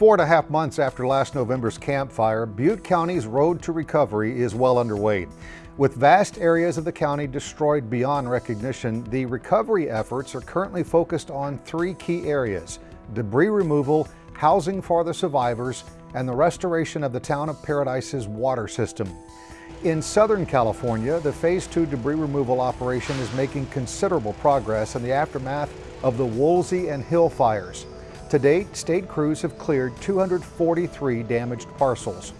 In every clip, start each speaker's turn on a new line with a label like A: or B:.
A: Four and a half months after last November's Camp Fire, Butte County's road to recovery is well underway. With vast areas of the county destroyed beyond recognition, the recovery efforts are currently focused on three key areas, debris removal, housing for the survivors, and the restoration of the town of Paradise's water system. In Southern California, the Phase 2 debris removal operation is making considerable progress in the aftermath of the Woolsey and Hill fires. To date, state crews have cleared 243 damaged parcels.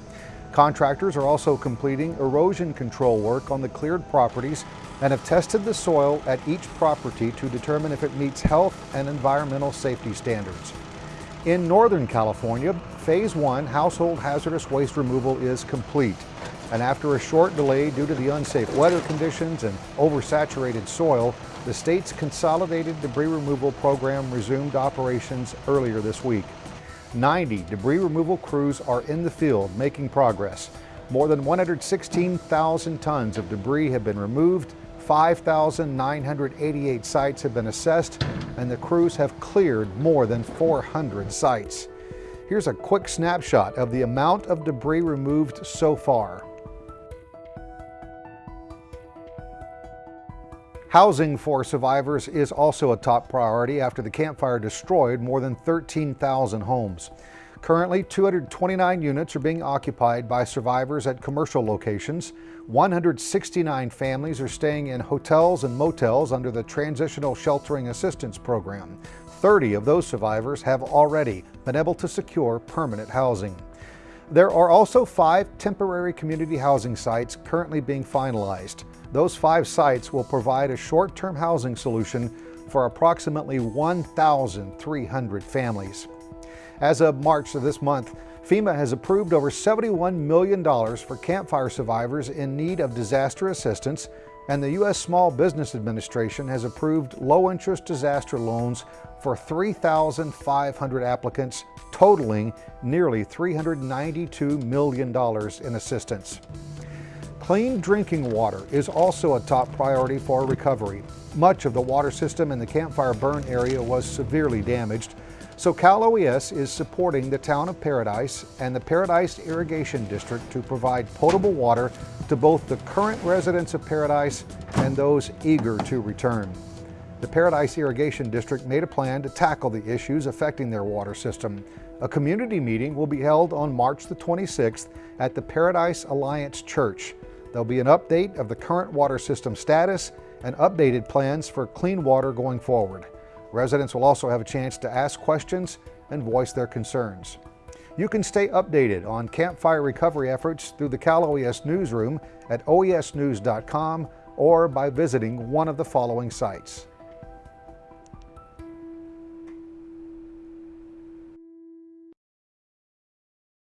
A: Contractors are also completing erosion control work on the cleared properties and have tested the soil at each property to determine if it meets health and environmental safety standards. In Northern California, Phase 1 household hazardous waste removal is complete. And after a short delay due to the unsafe weather conditions and oversaturated soil, the state's consolidated debris removal program resumed operations earlier this week. 90 debris removal crews are in the field making progress. More than 116,000 tons of debris have been removed, 5,988 sites have been assessed, and the crews have cleared more than 400 sites. Here's a quick snapshot of the amount of debris removed so far. Housing for survivors is also a top priority after the Camp Fire destroyed more than 13,000 homes. Currently, 229 units are being occupied by survivors at commercial locations. 169 families are staying in hotels and motels under the Transitional Sheltering Assistance Program. 30 of those survivors have already been able to secure permanent housing. There are also five temporary community housing sites currently being finalized. Those five sites will provide a short-term housing solution for approximately 1,300 families. As of March of this month, FEMA has approved over $71 million for Camp Fire survivors in need of disaster assistance, and the U.S. Small Business Administration has approved low-interest disaster loans for 3,500 applicants, totaling nearly $392 million in assistance. Clean drinking water is also a top priority for recovery. Much of the water system in the Camp Fire burn area was severely damaged, so Cal OES is supporting the town of Paradise and the Paradise Irrigation District to provide potable water to both the current residents of Paradise and those eager to return. The Paradise Irrigation District made a plan to tackle the issues affecting their water system. A community meeting will be held on March the 26th at the Paradise Alliance Church. There'll be an update of the current water system status and updated plans for clean water going forward. Residents will also have a chance to ask questions and voice their concerns. You can stay updated on Camp Fire recovery efforts through the Cal OES newsroom at oesnews.com or by visiting one of the following sites.